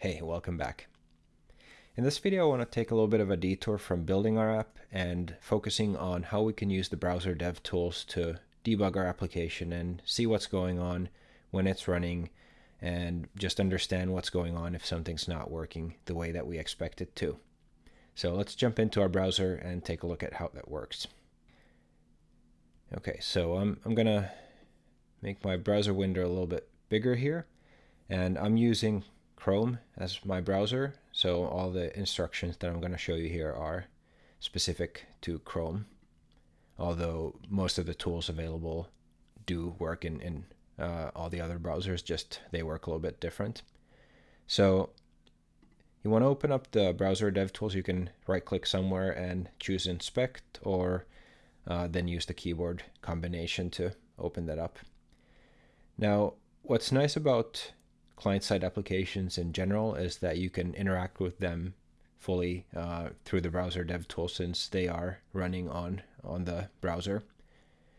Hey, welcome back. In this video, I want to take a little bit of a detour from building our app and focusing on how we can use the browser dev tools to debug our application and see what's going on when it's running and just understand what's going on if something's not working the way that we expect it to. So let's jump into our browser and take a look at how that works. Okay, so I'm, I'm going to make my browser window a little bit bigger here. And I'm using Chrome as my browser, so all the instructions that I'm going to show you here are specific to Chrome, although most of the tools available do work in, in uh, all the other browsers, just they work a little bit different. So you want to open up the browser dev tools, you can right click somewhere and choose inspect or uh, then use the keyboard combination to open that up. Now, what's nice about client-side applications in general is that you can interact with them fully uh, through the browser dev tool since they are running on on the browser.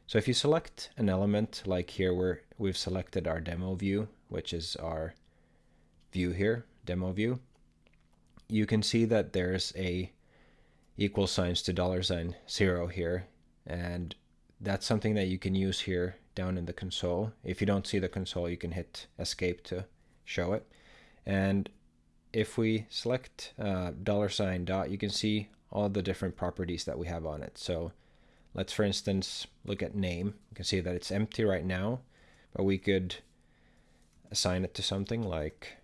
So if you select an element like here where we've selected our demo view, which is our view here, demo view, you can see that there's a equal signs to dollar sign zero here. And that's something that you can use here down in the console. If you don't see the console, you can hit escape to show it. And if we select uh, dollar sign dot, you can see all the different properties that we have on it. So let's, for instance, look at name. You can see that it's empty right now, but we could assign it to something like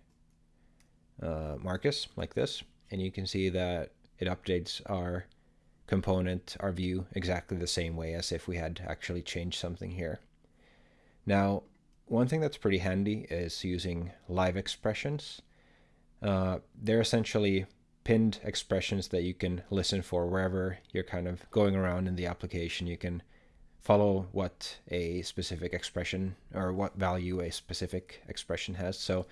uh, Marcus, like this. And you can see that it updates our component, our view, exactly the same way as if we had actually changed something here. Now, one thing that's pretty handy is using live expressions. Uh, they're essentially pinned expressions that you can listen for wherever you're kind of going around in the application. You can follow what a specific expression or what value a specific expression has. So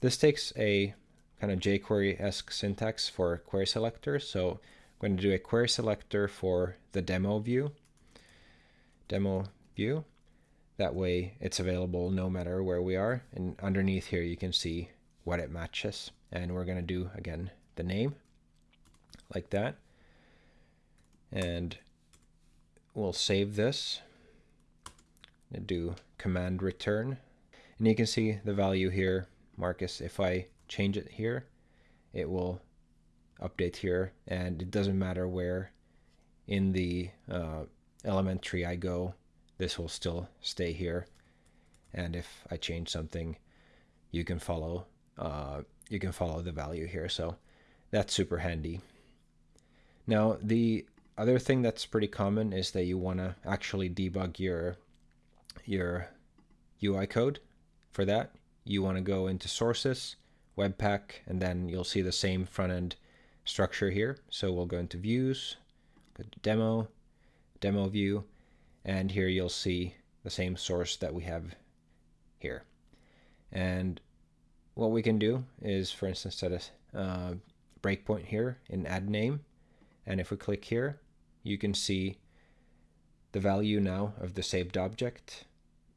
this takes a kind of jQuery-esque syntax for query selector. So I'm going to do a query selector for the demo view, demo view, that way it's available no matter where we are. And underneath here, you can see what it matches. And we're going to do, again, the name like that. And we'll save this and do command return. And you can see the value here, Marcus. If I change it here, it will update here. And it doesn't matter where in the uh, element tree I go this will still stay here. And if I change something, you can follow uh, you can follow the value here. So that's super handy. Now the other thing that's pretty common is that you want to actually debug your your UI code. For that, you want to go into sources, Webpack, and then you'll see the same front end structure here. So we'll go into views, go to demo, demo view, and here you'll see the same source that we have here. And what we can do is, for instance, set a uh, breakpoint here in add name. And if we click here, you can see the value now of the saved object.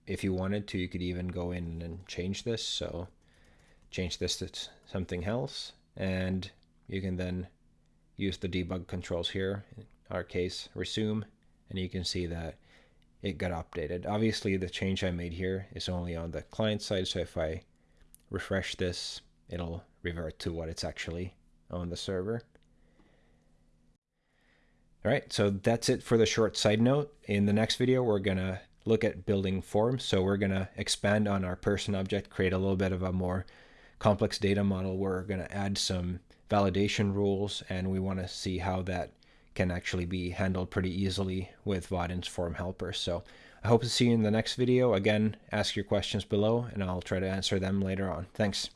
If you wanted to, you could even go in and change this. So change this to something else. And you can then use the debug controls here, in our case, resume, and you can see that it got updated. Obviously, the change I made here is only on the client side, so if I refresh this, it'll revert to what it's actually on the server. All right, so that's it for the short side note. In the next video, we're going to look at building forms. So we're going to expand on our person object, create a little bit of a more complex data model. We're going to add some validation rules, and we want to see how that can actually be handled pretty easily with Vaadin's form helper. So I hope to see you in the next video. Again, ask your questions below and I'll try to answer them later on. Thanks.